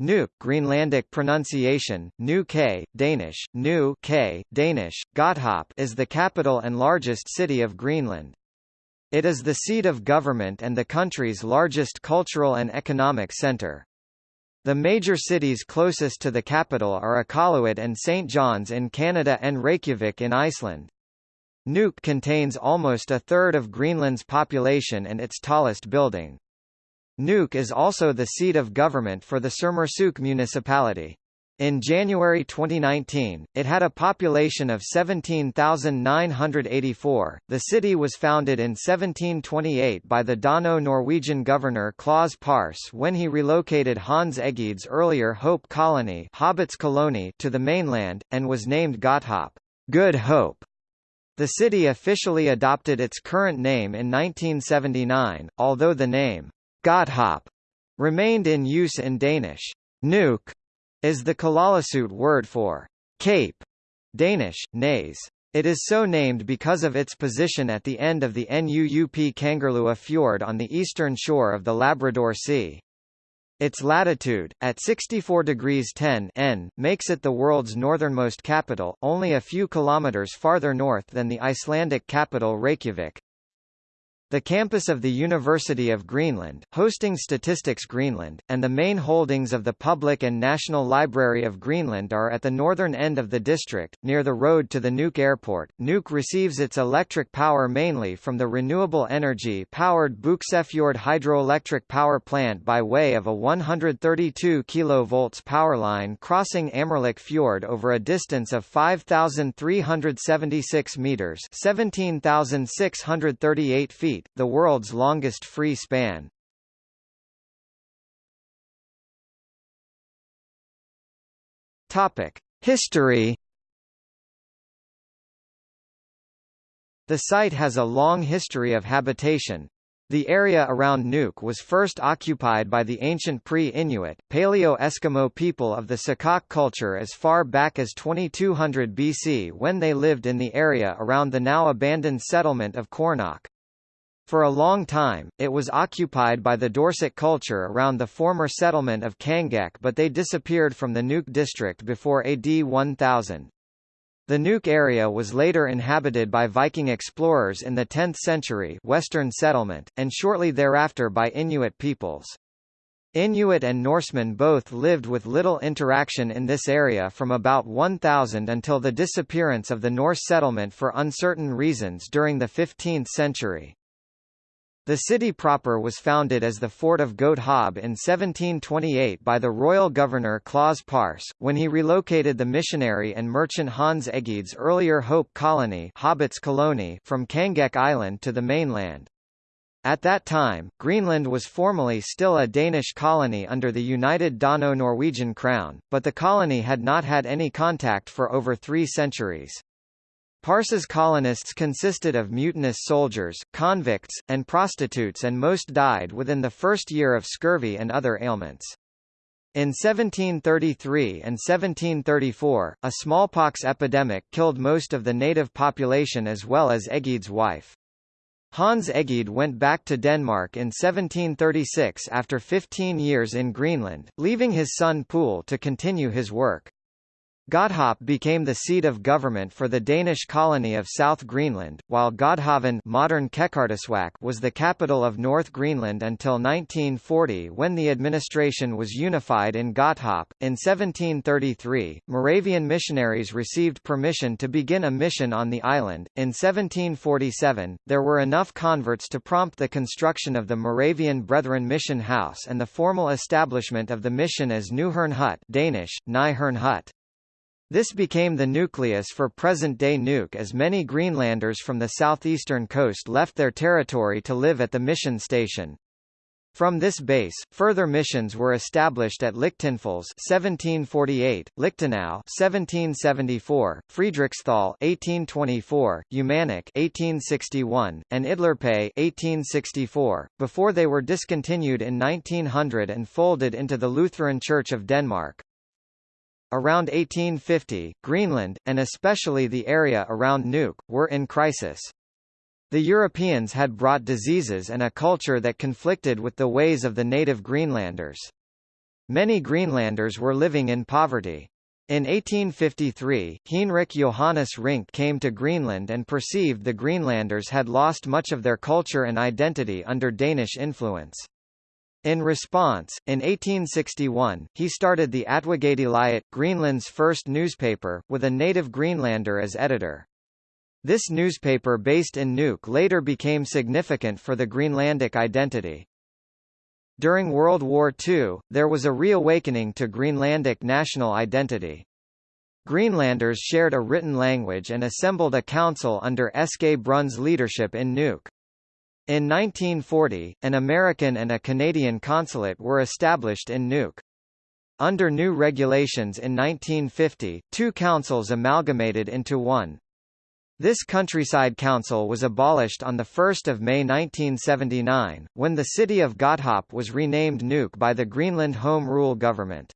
Nuuk Greenlandic pronunciation, Nu K, Danish, Nu K, Danish, Godthåb is the capital and largest city of Greenland. It is the seat of government and the country's largest cultural and economic centre. The major cities closest to the capital are Iqaluit and St. John's in Canada and Reykjavik in Iceland. Nuuk contains almost a third of Greenland's population and its tallest building. Nuuk is also the seat of government for the Sermersooq municipality. In January 2019, it had a population of 17,984. The city was founded in 1728 by the Dano-Norwegian governor Claus Paarss when he relocated Hans Egede's earlier Hope colony, Hobbits colony to the mainland, and was named Godthåb, Good Hope. The city officially adopted its current name in 1979, although the name Godthåb remained in use in Danish. Nuuk is the Kalaallisut word for cape, Danish, naze. It is so named because of its position at the end of the Nuup Kangerlua fjord on the eastern shore of the Labrador Sea. Its latitude, at 64 degrees 10 N, makes it the world's northernmost capital, only a few kilometers farther north than the Icelandic capital Reykjavik. The campus of the University of Greenland, hosting Statistics Greenland, and the main holdings of the Public and National Library of Greenland are at the northern end of the district, near the road to the Nuuk Airport. Nuuk receives its electric power mainly from the renewable energy-powered Buksefjord hydroelectric power plant by way of a 132 kV power line crossing Amerlik Fjord over a distance of 5,376 metres 17,638 feet the world's longest free span. History The site has a long history of habitation. The area around Nuuk was first occupied by the ancient pre-Inuit, Paleo-Eskimo people of the Saqqaq culture as far back as 2200 BC when they lived in the area around the now abandoned settlement of Qoornoq. For a long time, it was occupied by the Dorset culture around the former settlement of Kangeq but they disappeared from the Nuuk district before AD 1000. The Nuuk area was later inhabited by Viking explorers in the 10th century Western settlement, and shortly thereafter by Inuit peoples. Inuit and Norsemen both lived with little interaction in this area from about 1000 until the disappearance of the Norse settlement for uncertain reasons during the 15th century. The city proper was founded as the fort of Godthåb in 1728 by the royal governor Claus Paarss, when he relocated the missionary and merchant Hans Egede's earlier Hope colony, Hobbits colony from Kangeq Island to the mainland. At that time, Greenland was formally still a Danish colony under the united Dano-Norwegian crown, but the colony had not had any contact for over three centuries. Pars's colonists consisted of mutinous soldiers, convicts, and prostitutes and most died within the first year of scurvy and other ailments. In 1733 and 1734, a smallpox epidemic killed most of the native population as well as Egede's wife. Hans Egede went back to Denmark in 1736 after 15 years in Greenland, leaving his son Poul to continue his work. Godthåb became the seat of government for the Danish colony of South Greenland, while Godhavn modern was the capital of North Greenland until 1940 when the administration was unified in Godthåb. In 1733, Moravian missionaries received permission to begin a mission on the island. In 1747, there were enough converts to prompt the construction of the Moravian Brethren Mission House and the formal establishment of the mission as Nyhern Hut Danish, Nyhern Hut. This became the nucleus for present-day Nuuk as many Greenlanders from the southeastern coast left their territory to live at the mission station. From this base, further missions were established at Lichtenfels 1748, Lichtenau 1774, Friedrichsthal 1824, Umanak 1861, and Idlorpait 1864, before they were discontinued in 1900 and folded into the Lutheran Church of Denmark. Around 1850, Greenland, and especially the area around Nuuk, were in crisis. The Europeans had brought diseases and a culture that conflicted with the ways of the native Greenlanders. Many Greenlanders were living in poverty. In 1853, Heinrich Johannes Rink came to Greenland and perceived the Greenlanders had lost much of their culture and identity under Danish influence. In response, in 1861, he started the Atuagagdliutit, Greenland's first newspaper, with a native Greenlander as editor. This newspaper based in Nuuk later became significant for the Greenlandic identity. During World War II, there was a reawakening to Greenlandic national identity. Greenlanders shared a written language and assembled a council under Eske Brun's leadership in Nuuk. In 1940, an American and a Canadian consulate were established in Nuuk. Under new regulations in 1950, two councils amalgamated into one. This countryside council was abolished on 1 May 1979, when the city of Godthaab was renamed Nuuk by the Greenland Home Rule government.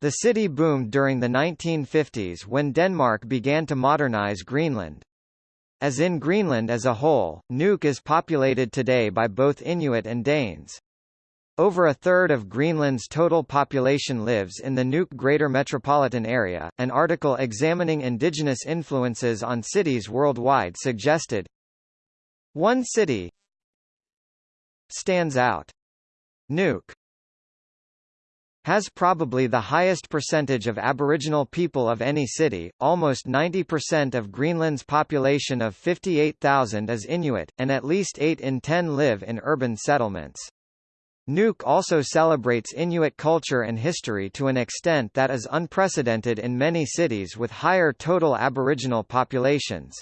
The city boomed during the 1950s when Denmark began to modernize Greenland. As in Greenland as a whole, Nuuk is populated today by both Inuit and Danes. Over a third of Greenland's total population lives in the Nuuk Greater Metropolitan Area. An article examining indigenous influences on cities worldwide suggested one city stands out. Nuuk has probably the highest percentage of Aboriginal people of any city, almost 90% of Greenland's population of 58,000 is Inuit, and at least 8 in 10 live in urban settlements. Nuuk also celebrates Inuit culture and history to an extent that is unprecedented in many cities with higher total Aboriginal populations.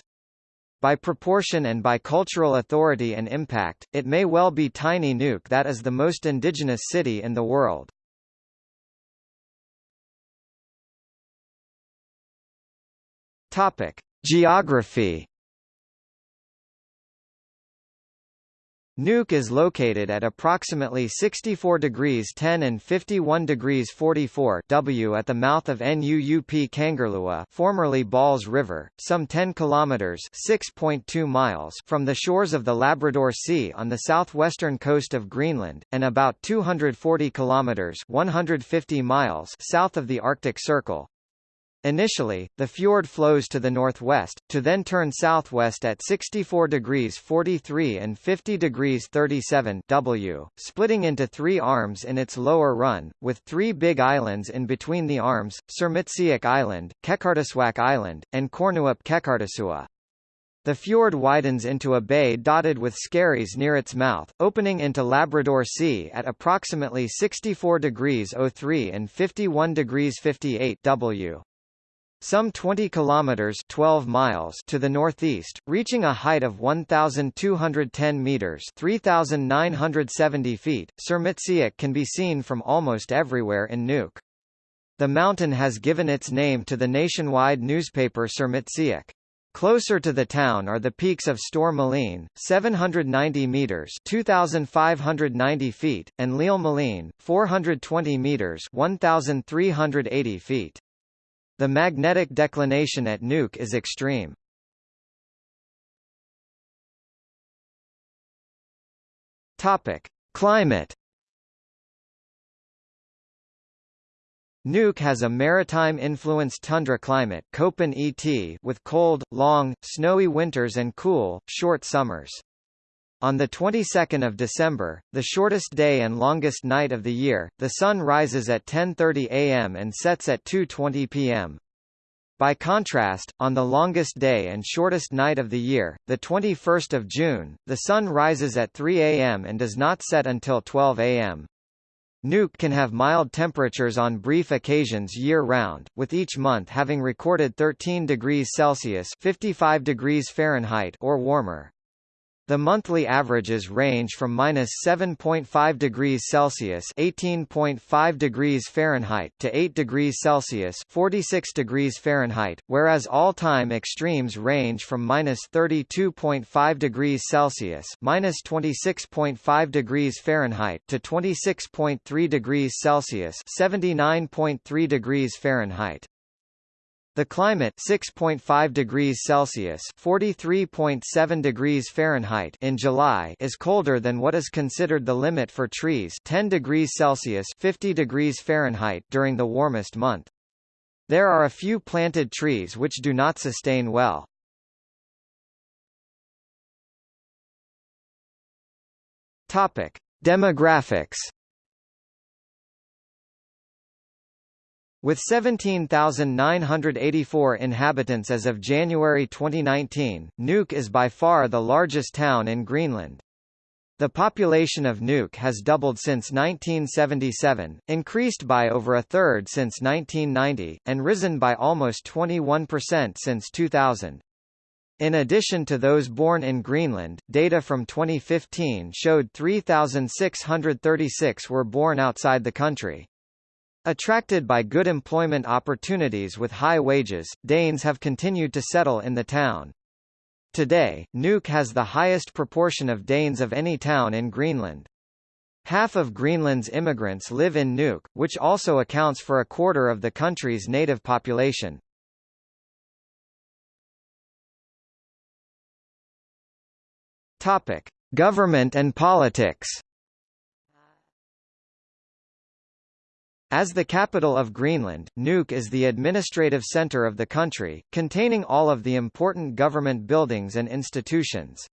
By proportion and by cultural authority and impact, it may well be Tiny Nuuk that is the most indigenous city in the world. Topic: Geography. Nuuk is located at approximately 64 degrees 10 and 51 degrees 44 W at the mouth of Nuup Kangerlua, formerly Balls River, some 10 kilometers (6.2 miles) from the shores of the Labrador Sea on the southwestern coast of Greenland, and about 240 kilometers (150 miles) south of the Arctic Circle. Initially, the fjord flows to the northwest, to then turn southwest at 64 degrees 43 and 50 degrees 37 W, splitting into three arms in its lower run, with three big islands in between the arms, Sermitsiaq Island, Qeqertarsuaq Island, and Qoornuup Qeqertarsua. The fjord widens into a bay dotted with skerries near its mouth, opening into Labrador Sea at approximately 64 degrees 03 and 51 degrees 58 W. Some 20 kilometers 12 miles to the northeast, reaching a height of 1210 meters, 3970 feet. Sermitsiaq can be seen from almost everywhere in Nuuk. The mountain has given its name to the nationwide newspaper Sermitsiaq. Closer to the town are the peaks of Store Malene, 790 meters (2590 feet), and Malene, 420 meters (1380 feet). The magnetic declination at Nuuk is extreme. Topic: Climate. Nuuk has a maritime-influenced tundra climate with cold, long, snowy winters and cool, short summers. On the 22nd of December, the shortest day and longest night of the year, the sun rises at 10:30 a.m. and sets at 2:20 p.m. By contrast, on the longest day and shortest night of the year, the 21st of June, the sun rises at 3 a.m. and does not set until 12 a.m. Nuuk can have mild temperatures on brief occasions year-round, with each month having recorded 13 degrees Celsius 55 degrees Fahrenheit or warmer. The monthly averages range from minus 7.5 degrees Celsius (18.5 degrees Fahrenheit) to 8 degrees Celsius (46 degrees Fahrenheit), whereas all-time extremes range from minus 32.5 degrees Celsius (minus 26.5 degrees Fahrenheit) to 26.3 degrees Celsius (79.3 degrees Fahrenheit). The climate 6.5 degrees Celsius (43.7 degrees Fahrenheit) in July is colder than what is considered the limit for trees 10 degrees Celsius (50 degrees Fahrenheit) during the warmest month. There are a few planted trees which do not sustain well. Topic: Demographics With 17,984 inhabitants as of January 2019, Nuuk is by far the largest town in Greenland. The population of Nuuk has doubled since 1977, increased by over a third since 1990, and risen by almost 21% since 2000. In addition to those born in Greenland, data from 2015 showed 3,636 were born outside the country. Attracted by good employment opportunities with high wages, Danes have continued to settle in the town. Today, Nuuk has the highest proportion of Danes of any town in Greenland. Half of Greenland's immigrants live in Nuuk, which also accounts for a quarter of the country's native population. Topic: Government and politics. As the capital of Greenland, Nuuk is the administrative centre of the country, containing all of the important government buildings and institutions.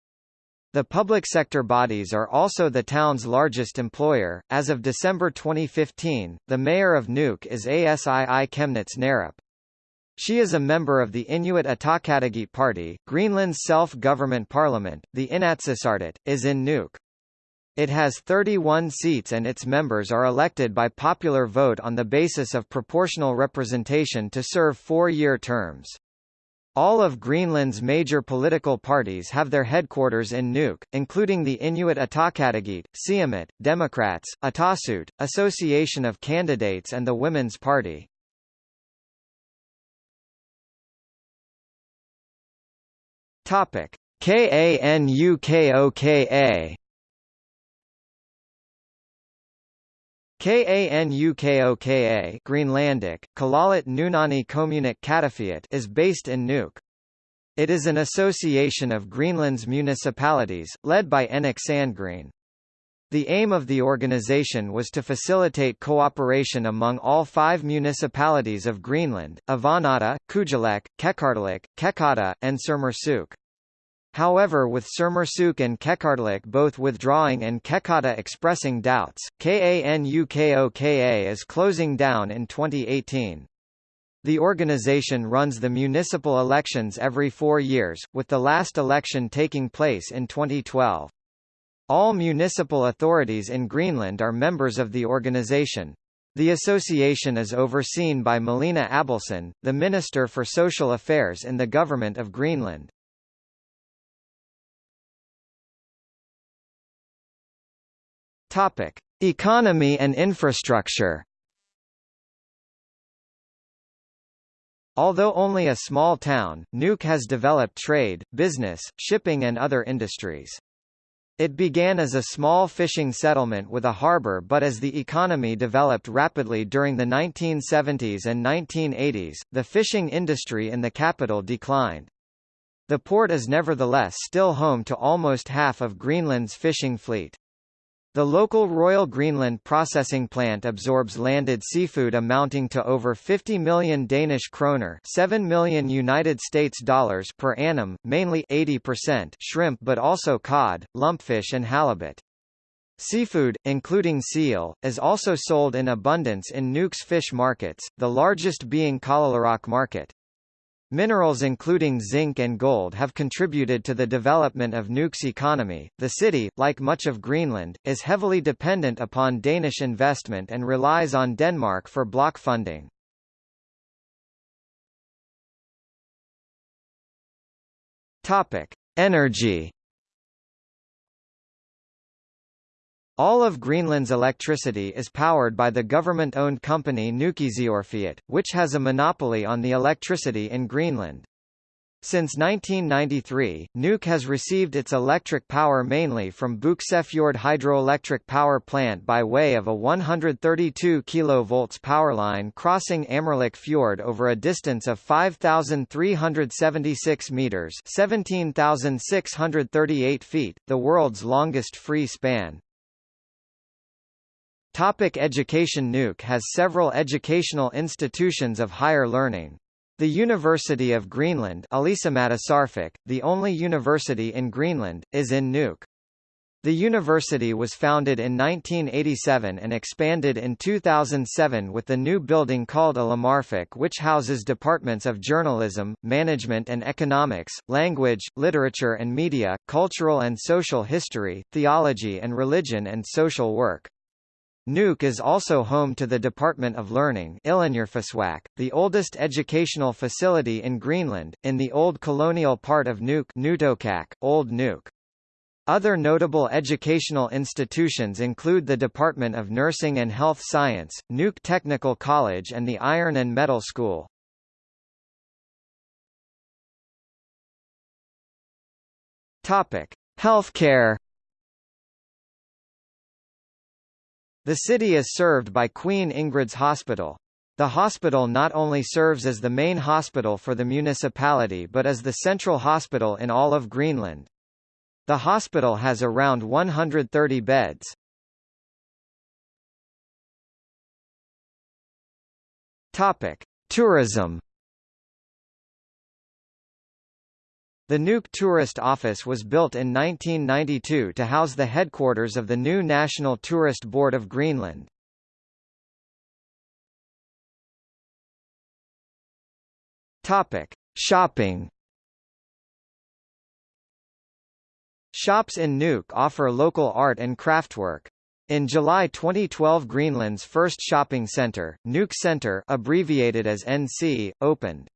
The public sector bodies are also the town's largest employer. As of December 2015, the mayor of Nuuk is Asii Chemnitz Narup. She is a member of the Inuit Ataqatigiit Party. Greenland's self-government parliament, the Inatsisartut, is in Nuuk. It has 31 seats and its members are elected by popular vote on the basis of proportional representation to serve four-year terms. All of Greenland's major political parties have their headquarters in Nuuk, including the Inuit Ataqatigiit, Siumut, Democrats, Atassut, Association of Candidates and the Women's Party. Topic: KANUKOKA Kanukoka Greenlandic, Kalalit Nunani Kommunik Katafiat is based in Nuuk. It is an association of Greenland's municipalities, led by Enok Sandgreen. The aim of the organization was to facilitate cooperation among all five municipalities of Greenland, Avannaata, Kujalleq, Qeqertalik, Qeqata, and Sermersooq. However with Sermersooq and Qeqertalik both withdrawing and Qeqata expressing doubts, KANUKOKA is closing down in 2018. The organization runs the municipal elections every four years, with the last election taking place in 2012. All municipal authorities in Greenland are members of the organization. The association is overseen by Malina Abelsson, the Minister for Social Affairs in the Government of Greenland. Topic: Economy and infrastructure. Although only a small town, Nuuk has developed trade, business, shipping and other industries. It began as a small fishing settlement with a harbour but as the economy developed rapidly during the 1970s and 1980s, the fishing industry in the capital declined. The port is nevertheless still home to almost half of Greenland's fishing fleet. The local Royal Greenland processing plant absorbs landed seafood amounting to over 50 million Danish kroner, 7 million United States dollars per annum, mainly 80% shrimp but also cod, lumpfish and halibut. Seafood, including seal, is also sold in abundance in Nuuk's fish markets, the largest being Kalaaliaraq Market. Minerals including zinc and gold have contributed to the development of Nuuk's economy. The city, like much of Greenland, is heavily dependent upon Danish investment and relies on Denmark for block funding. Topic: Energy All of Greenland's electricity is powered by the government-owned company Nukissiorfiit, which has a monopoly on the electricity in Greenland. Since 1993, Nuuk has received its electric power mainly from Buksefjord hydroelectric power plant by way of a 132 kV powerline crossing Amerlik Fjord over a distance of 5,376 metres 17,638 feet, the world's longest free span. Topic education Nuuk has several educational institutions of higher learning. The University of Greenland the only university in Greenland, is in Nuuk. The university was founded in 1987 and expanded in 2007 with the new building called Ilimmarfik which houses departments of journalism, management and economics, language, literature and media, cultural and social history, theology and religion and social work. Nuuk is also home to the Department of Learning the oldest educational facility in Greenland, in the old colonial part of Nuuk Old Nuuk. Other notable educational institutions include the Department of Nursing and Health Science, Nuuk Technical College and the Iron and Metal School. Healthcare The city is served by Queen Ingrid's Hospital. The hospital not only serves as the main hospital for the municipality but as the central hospital in all of Greenland. The hospital has around 130 beds. Topic: Tourism The Nuuk Tourist Office was built in 1992 to house the headquarters of the new National Tourist Board of Greenland. Topic: Shopping. Shops in Nuuk offer local art and craftwork. In July 2012 Greenland's first shopping centre, Nuuk Centre abbreviated as NC, opened.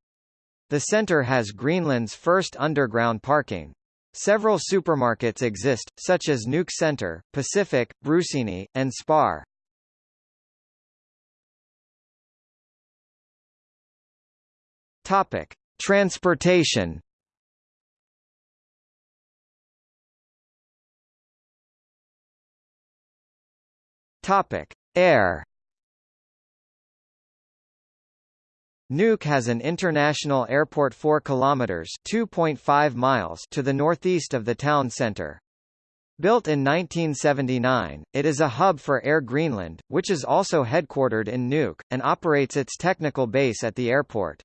The center has Greenland's first underground parking. Several supermarkets exist, such as Nuuk Center, Pacific, Brugseni, and Spar. Topic: Transportation. Topic: Air. Nuuk has an international airport 4 kilometers (2.5 miles) to the northeast of the town center. Built in 1979, it is a hub for Air Greenland, which is also headquartered in Nuuk, and operates its technical base at the airport.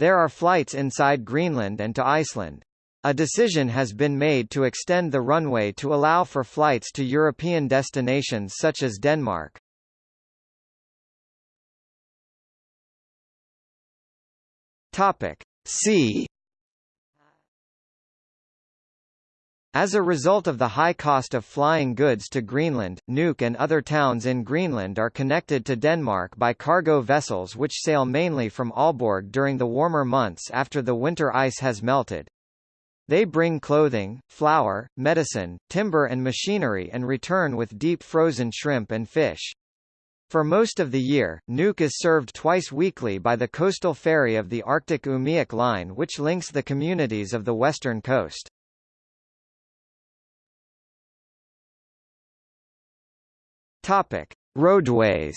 There are flights inside Greenland and to Iceland. A decision has been made to extend the runway to allow for flights to European destinations such as Denmark. Topic. C As a result of the high cost of flying goods to Greenland, Nuuk and other towns in Greenland are connected to Denmark by cargo vessels which sail mainly from Aalborg during the warmer months after the winter ice has melted. They bring clothing, flour, medicine, timber and machinery and return with deep frozen shrimp and fish. For most of the year, Nuuk is served twice weekly by the coastal ferry of the Arctic Umiaq Line which links the communities of the western coast. Topic: Roadways.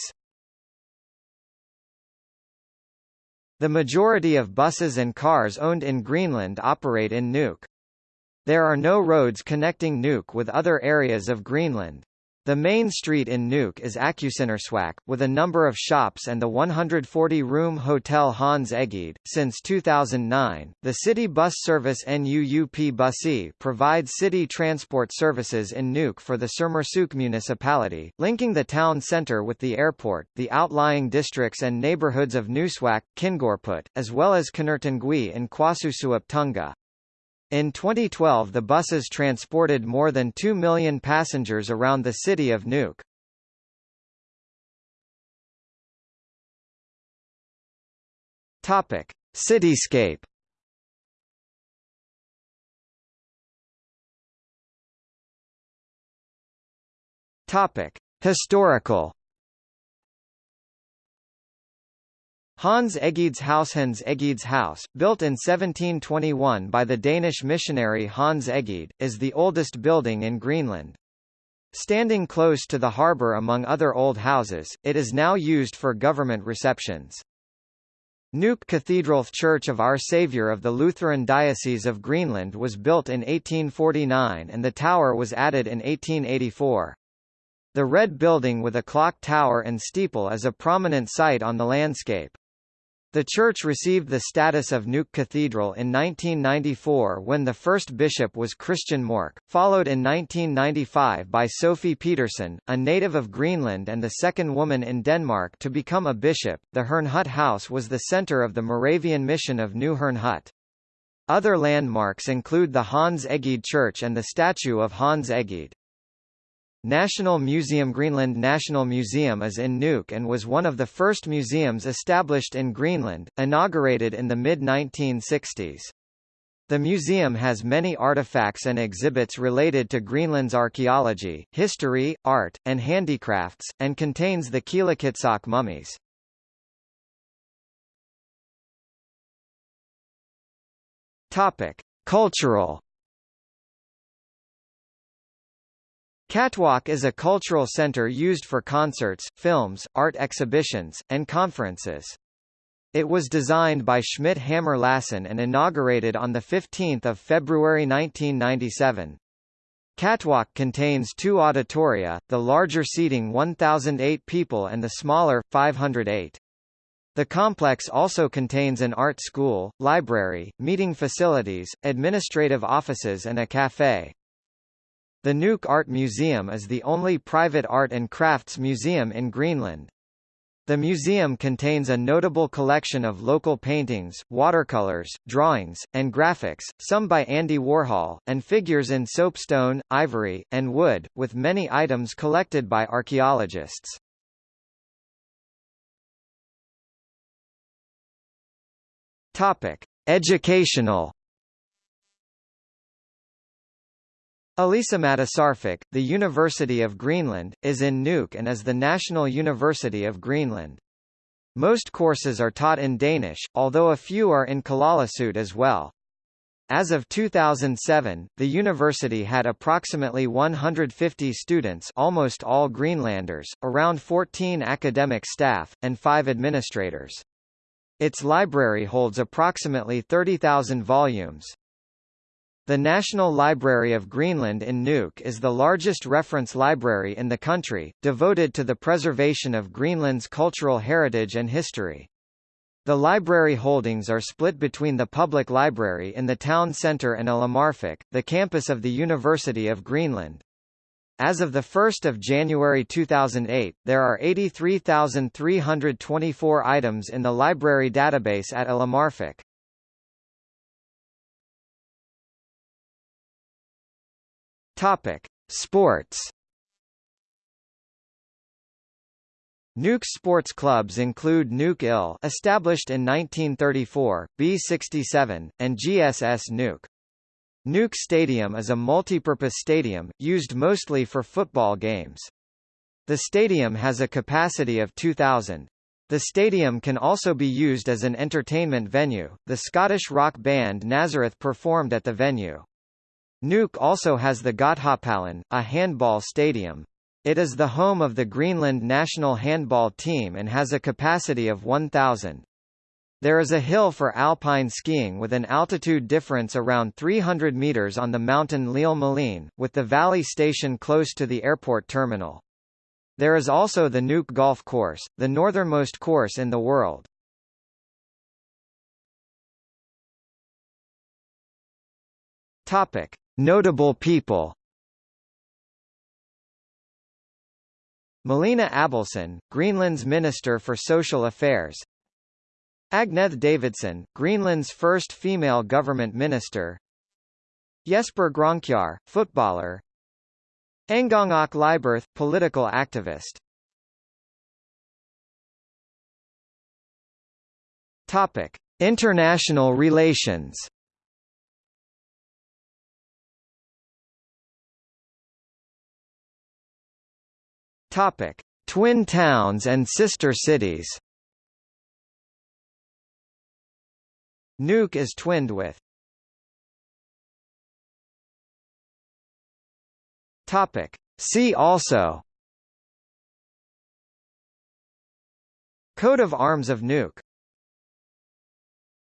The majority of buses and cars owned in Greenland operate in Nuuk. There are no roads connecting Nuuk with other areas of Greenland. The main street in Nuuk is Aqqusinersuaq, with a number of shops and the 140-room Hotel Hans Egede. Since 2009, the city bus service NUUP Busi provides city transport services in Nuuk for the Sermersooq municipality, linking the town centre with the airport, the outlying districts and neighbourhoods of Nuussuaq, Qinngorput, as well as Kanertengui and Quassussuup Tungaa. In 2012 the buses transported more than 2 million passengers around the city of Nuuk. Topic: Cityscape. Topic: Historical Hans Egede's House Hans Egede's House, built in 1721 by the Danish missionary Hans Egede, is the oldest building in Greenland. Standing close to the harbour among other old houses, it is now used for government receptions. Nuuk Cathedral Church of Our Saviour of the Lutheran Diocese of Greenland was built in 1849 and the tower was added in 1884. The red building with a clock tower and steeple is a prominent site on the landscape. The church received the status of Nuuk Cathedral in 1994 when the first bishop was Christian Mork, followed in 1995 by Sophie Petersen, a native of Greenland and the second woman in Denmark to become a bishop. The Herrnhut House was the center of the Moravian mission of New Herrnhut. Other landmarks include the Hans Egede Church and the statue of Hans Egede. National Museum Greenland National Museum is in Nuuk and was one of the first museums established in Greenland, inaugurated in the mid-1960s. The museum has many artifacts and exhibits related to Greenland's archaeology, history, art, and handicrafts, and contains the Qilakitsoq mummies. Topic: Cultural Qaqortoq is a cultural center used for concerts, films, art exhibitions, and conferences. It was designed by Schmidt Hammer Lassen and inaugurated on 15 February 1997. Qaqortoq contains two auditoria, the larger seating 1,008 people and the smaller, 508. The complex also contains an art school, library, meeting facilities, administrative offices and a café. The Nuuk Art Museum is the only private art and crafts museum in Greenland. The museum contains a notable collection of local paintings, watercolors, drawings, and graphics, some by Andy Warhol, and figures in soapstone, ivory, and wood, with many items collected by archaeologists. Topic: Educational Ilisimatarsarfik, the University of Greenland, is in Nuuk and is the national university of Greenland. Most courses are taught in Danish, although a few are in Kalaallisut as well. As of 2007, the university had approximately 150 students almost all Greenlanders, around 14 academic staff, and 5 administrators. Its library holds approximately 30,000 volumes. The National Library of Greenland in Nuuk is the largest reference library in the country, devoted to the preservation of Greenland's cultural heritage and history. The library holdings are split between the public library in the town centre and Ilimmarfik, the campus of the University of Greenland. As of 1 January 2008, there are 83,324 items in the library database at Ilimmarfik. Topic: Sports. Nuuk sports clubs include Nuuk IL established in 1934, B67, and GSS Nuuk. Nuuk Stadium is a multipurpose stadium, used mostly for football games. The stadium has a capacity of 2,000. The stadium can also be used as an entertainment venue. The Scottish rock band Nazareth performed at the venue. Nuuk also has the Godthåbhallen, a handball stadium. It is the home of the Greenland national handball team and has a capacity of 1,000. There is a hill for alpine skiing with an altitude difference around 300 meters on the mountain Malene, with the valley station close to the airport terminal. There is also the Nuuk Golf Course, the northernmost course in the world. Topic: Notable people. Malene Abelsson, Greenland's Minister for Social Affairs. Agneth Davidson, Greenland's first female government minister. Jesper Grønkjær, footballer. Angongok Liberth, political activist. Topic. International relations Topic: Twin towns and sister cities. Nuuk is twinned with Topic. See also Coat of Arms of Nuuk